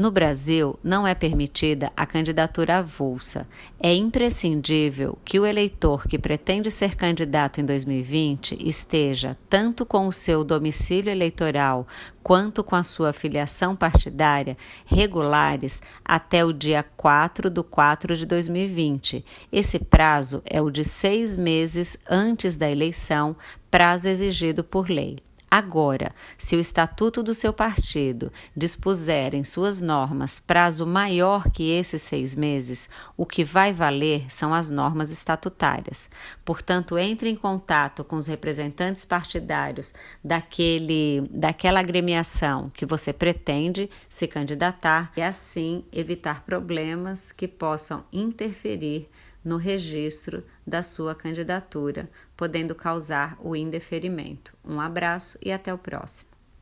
No Brasil, não é permitida a candidatura avulsa. É imprescindível que o eleitor que pretende ser candidato em 2020 esteja tanto com o seu domicílio eleitoral quanto com a sua filiação partidária regulares até o dia 4 de 4 de 2020. Esse prazo é o de seis meses antes da eleição, prazo exigido por lei. Agora, se o estatuto do seu partido dispuser em suas normas prazo maior que esses seis meses, o que vai valer são as normas estatutárias. Portanto, entre em contato com os representantes partidários daquele, daquela agremiação que você pretende se candidatar e assim evitar problemas que possam interferir no registro da sua candidatura, podendo causar o indeferimento. Um abraço e até o próximo.